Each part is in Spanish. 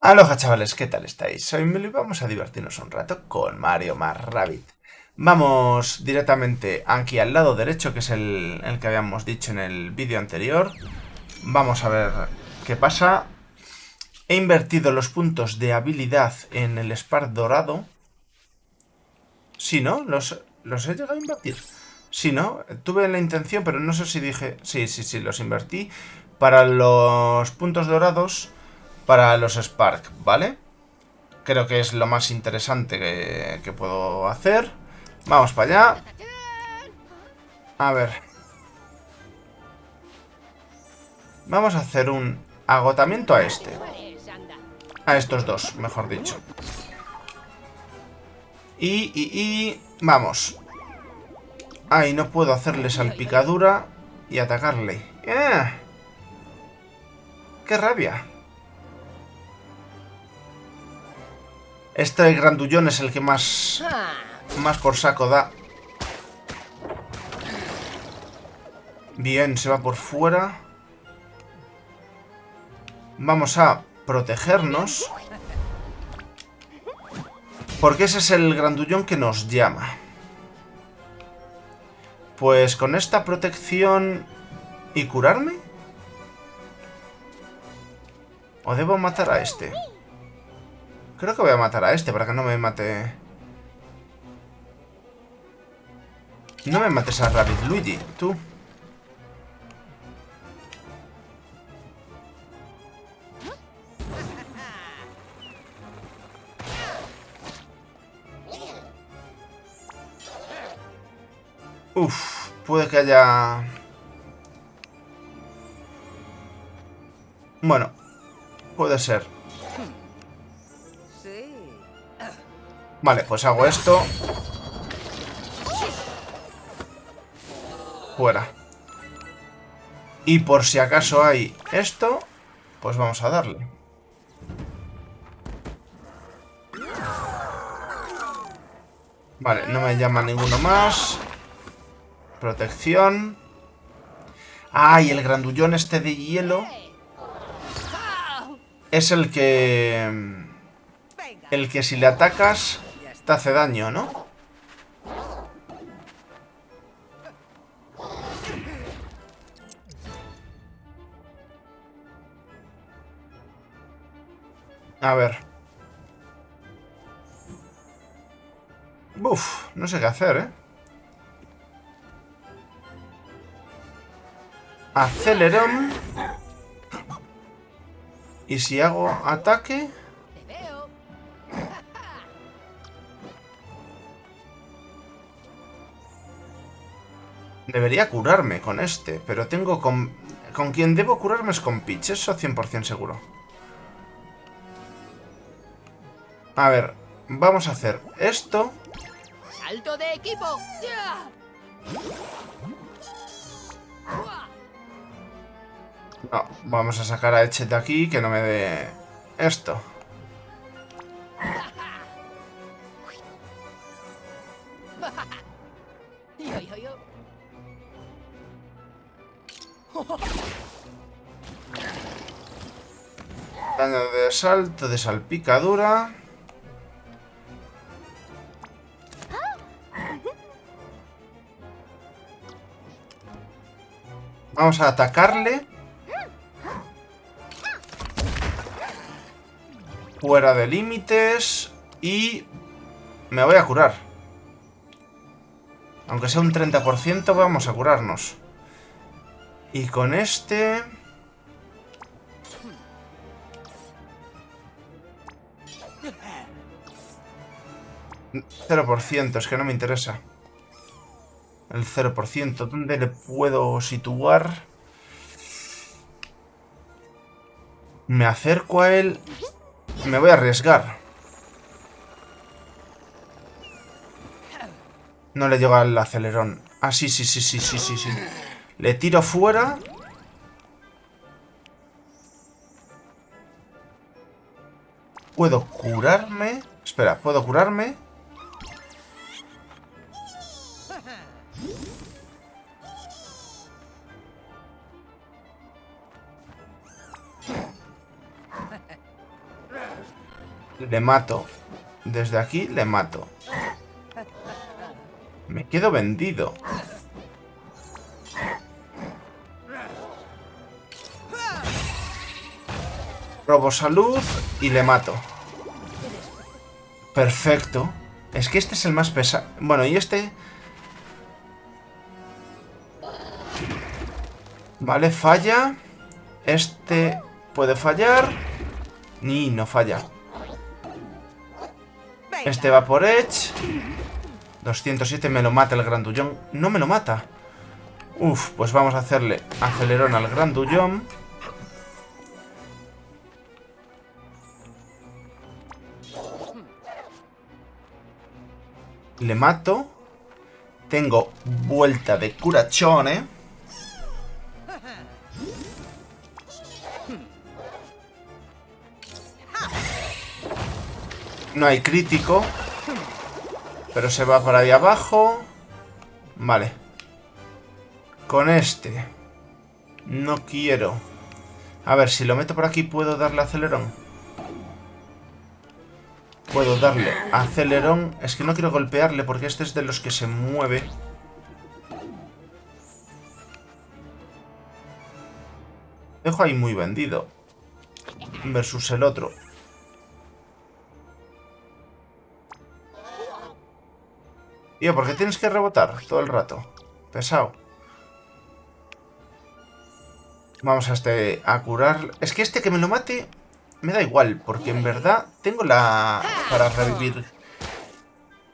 Aloha chavales, ¿qué tal estáis? Soy Milo y vamos a divertirnos un rato con Mario más Rabbit. Vamos directamente aquí al lado derecho, que es el, el que habíamos dicho en el vídeo anterior. Vamos a ver qué pasa. He invertido los puntos de habilidad en el Spark dorado. Sí, ¿no? Los, los he llegado a invertir. Sí, ¿no? Tuve la intención, pero no sé si dije... Sí, sí, sí, los invertí. Para los puntos dorados para los Spark, ¿vale? Creo que es lo más interesante que, puedo hacer. Vamos para allá. A ver. Vamos a hacer un agotamiento a este. A estos dos, mejor dicho. Y, y, y... Vamos. Ay, no puedo hacerle salpicadura y atacarle. ¡Eh! ¡Qué rabia! Este grandullón es el que más... Más por saco da. Bien, se va por fuera. Vamos a protegernos. Porque ese es el grandullón que nos llama. Pues con esta protección... ¿Y curarme? ¿O debo matar a este? Creo que voy a matar a este para que no me mate... No me mates a Rabbit Luigi, tú. Uf, puede que haya... Bueno, puede ser. Vale, pues hago esto. Fuera. Y por si acaso hay esto, pues vamos a darle. Vale, no me llama ninguno más. Protección. ¡Ay! el grandullón este de hielo. Es el que... El que si le atacas te hace daño, ¿no? A ver. Uf, no sé qué hacer, ¿eh? Acelerón. Y si hago ataque... Debería curarme con este, pero tengo con... Con quien debo curarme es con Peach, eso 100% seguro. A ver, vamos a hacer esto. ¡Salto de equipo! No, vamos a sacar a Eche de aquí, que no me dé esto. Daño de salto, de salpicadura. Vamos a atacarle. Fuera de límites. Y me voy a curar. Aunque sea un 30%, vamos a curarnos. Y con este... 0%, es que no me interesa. El 0%, ¿dónde le puedo situar? Me acerco a él. Me voy a arriesgar. No le llega el acelerón. Ah, sí, sí, sí, sí, sí, sí, sí. Le tiro fuera. Puedo curarme. Espera, ¿puedo curarme? Le mato. Desde aquí le mato. Me quedo vendido. Robo salud y le mato. Perfecto. Es que este es el más pesado. Bueno, y este... Vale, falla. Este puede fallar. Ni, no falla. Este va por Edge. 207 me lo mata el grandullón. No me lo mata. Uf, pues vamos a hacerle acelerón al grandullón. Le mato. Tengo vuelta de curachone. No hay crítico. Pero se va por ahí abajo. Vale. Con este. No quiero. A ver, si lo meto por aquí, ¿puedo darle acelerón? Puedo darle acelerón. Es que no quiero golpearle porque este es de los que se mueve. Dejo ahí muy vendido. Versus el otro. Tío, ¿por qué tienes que rebotar todo el rato? Pesado. Vamos a este a curar. Es que este que me lo mate me da igual, porque en verdad tengo la... para revivir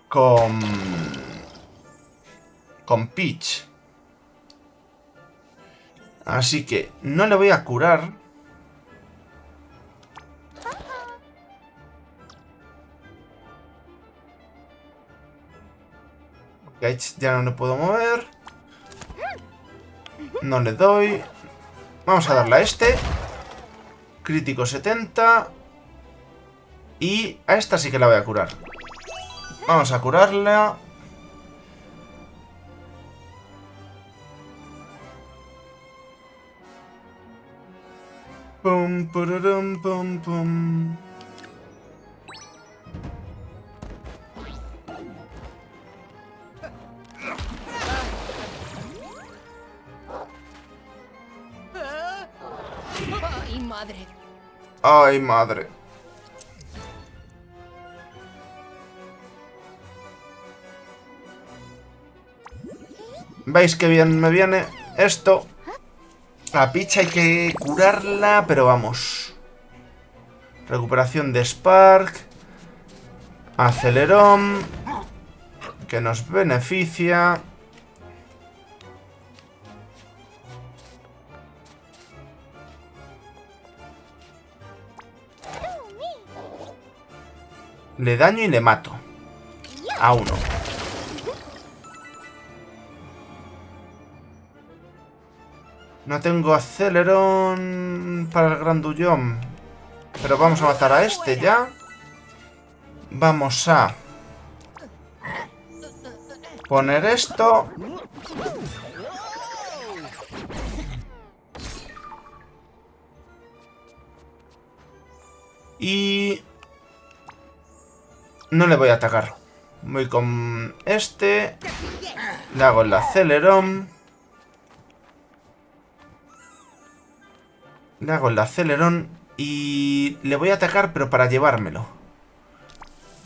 con... con Peach. Así que no le voy a curar. Porque ya no le puedo mover. No le doy. Vamos a darle a este. Crítico 70. Y a esta sí que la voy a curar. Vamos a curarla. Pum, pururum, pum, pum. Ay, madre. ¿Veis qué bien me viene esto? La picha hay que curarla, pero vamos. Recuperación de Spark. Acelerón. Que nos beneficia. Le daño y le mato. A uno. No tengo acelerón para el grandullón. Pero vamos a matar a este ya. Vamos a... Poner esto. Y... No le voy a atacar. Voy con este. Le hago el acelerón. Le hago el acelerón. Y le voy a atacar, pero para llevármelo.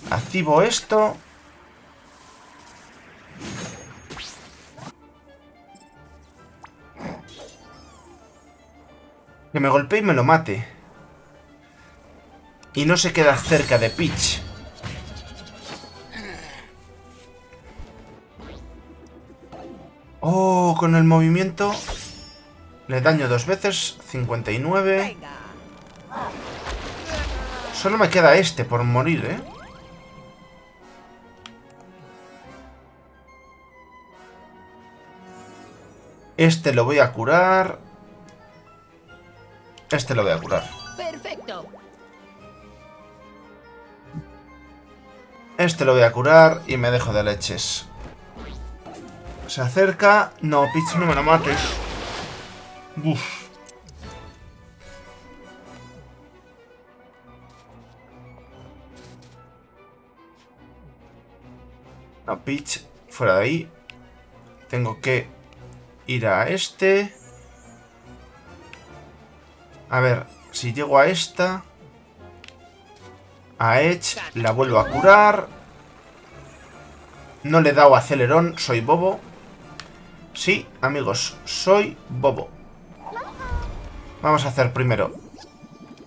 Activo esto. Que me golpee y me lo mate. Y no se queda cerca de Peach. Oh, con el movimiento le daño dos veces, 59. Solo me queda este por morir, ¿eh? Este lo voy a curar. Este lo voy a curar. Perfecto. Este lo voy a curar y me dejo de leches. Se acerca. No, Peach, no me la mates. Uf. No, Peach, fuera de ahí. Tengo que ir a este. A ver, si llego a esta... A Edge, la vuelvo a curar. No le he dado acelerón, soy bobo. Sí, amigos, soy bobo. Vamos a hacer primero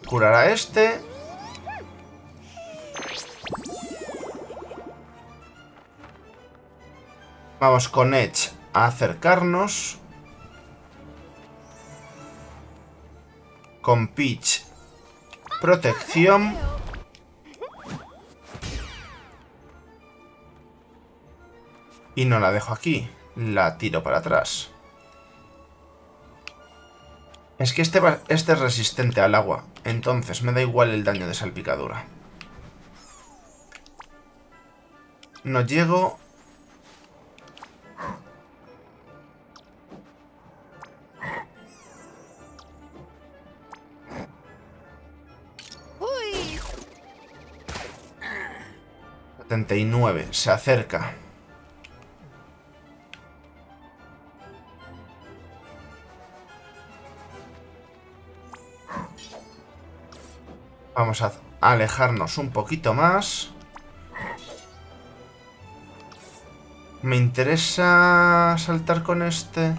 curar a este. Vamos con Edge a acercarnos. Con Peach, protección. Y no la dejo aquí. La tiro para atrás. Es que este, este es resistente al agua. Entonces me da igual el daño de salpicadura. No llego. Uy. 79. Se acerca. Vamos a alejarnos un poquito más. ¿Me interesa saltar con este?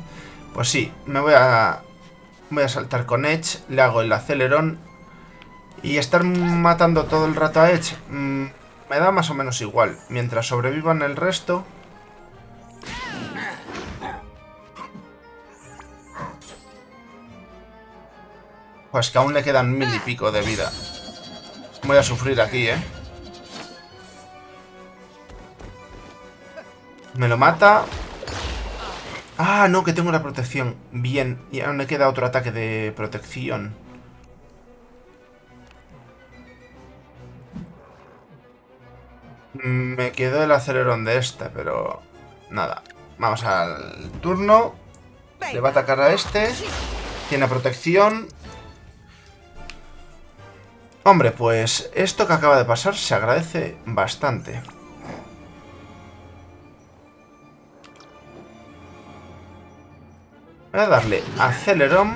Pues sí, me voy a... Voy a saltar con Edge, le hago el acelerón. Y estar matando todo el rato a Edge mmm, me da más o menos igual. Mientras sobrevivan el resto... Pues que aún le quedan mil y pico de vida. Voy a sufrir aquí, ¿eh? Me lo mata. Ah, no, que tengo la protección. Bien, y aún me queda otro ataque de protección. Me quedó el acelerón de este, pero... Nada. Vamos al turno. Le va a atacar a este. Tiene protección. Hombre, pues esto que acaba de pasar se agradece bastante. Voy a darle acelerón.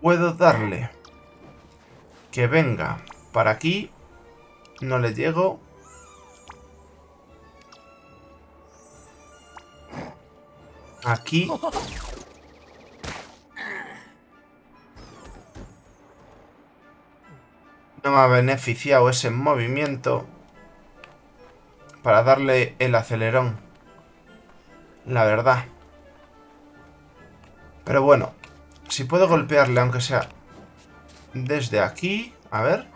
Puedo darle que venga para aquí. No le llego. Aquí. No me ha beneficiado ese movimiento para darle el acelerón. La verdad. Pero bueno, si puedo golpearle aunque sea desde aquí. A ver.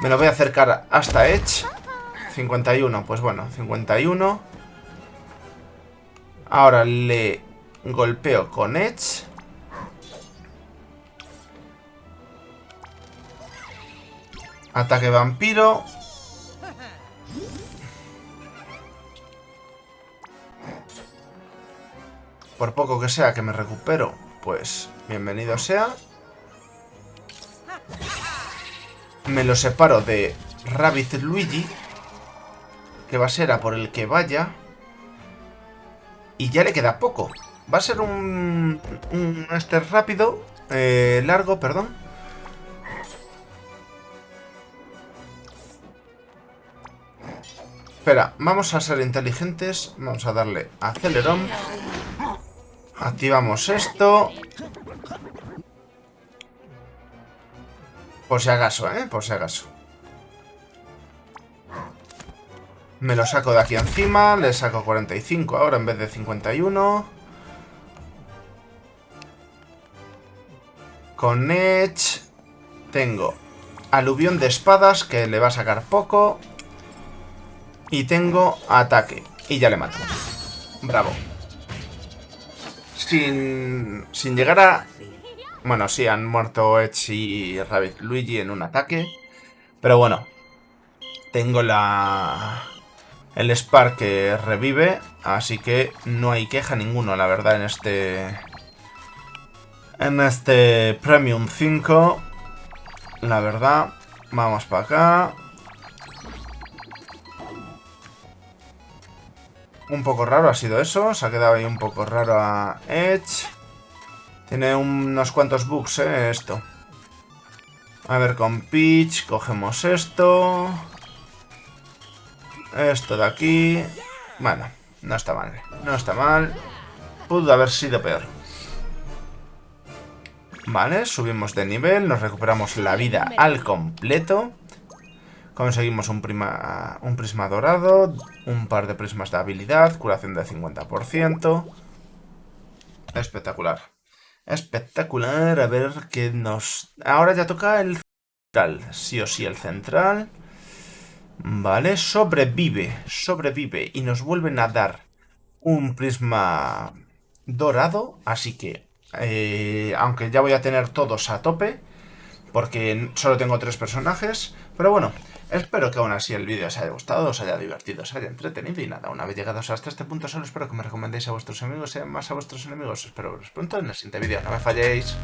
Me lo voy a acercar hasta Edge. 51, pues bueno, 51. Ahora le golpeo con Edge. Ataque vampiro. Por poco que sea que me recupero, pues bienvenido sea. Me lo separo de Rabbit Luigi, que va a ser a por el que vaya. Y ya le queda poco. Va a ser un, un este rápido, eh, largo, perdón. Espera, vamos a ser inteligentes. Vamos a darle acelerón. Activamos esto. Por si acaso, ¿eh? Por si acaso. Me lo saco de aquí encima, le saco 45 ahora en vez de 51. Con Edge tengo aluvión de espadas que le va a sacar poco. Y tengo ataque. Y ya le mato. Bravo. Sin, sin llegar a... Bueno, sí, han muerto Edge y Rabbit Luigi en un ataque. Pero bueno. Tengo la el Spark revive, así que no hay queja ninguno, la verdad, en este... En este Premium 5. La verdad, vamos para acá. Un poco raro ha sido eso, se ha quedado ahí un poco raro a Edge. Tiene unos cuantos bugs, eh, esto. A ver, con Peach cogemos esto. Esto de aquí. Bueno, no está mal. No está mal. Pudo haber sido peor. Vale, subimos de nivel. Nos recuperamos la vida al completo. Conseguimos un, prima, un prisma dorado. Un par de prismas de habilidad. Curación de 50%. Espectacular. Espectacular. A ver qué nos... Ahora ya toca el central. Sí o sí el central. Vale, sobrevive, sobrevive y nos vuelven a dar un prisma dorado, así que, eh, aunque ya voy a tener todos a tope, porque solo tengo tres personajes, pero bueno, espero que aún así el vídeo os haya gustado, os haya divertido, os haya entretenido y nada, una vez llegados hasta este punto solo espero que me recomendéis a vuestros amigos y más a vuestros enemigos, espero veros pronto en el siguiente vídeo, no me falléis.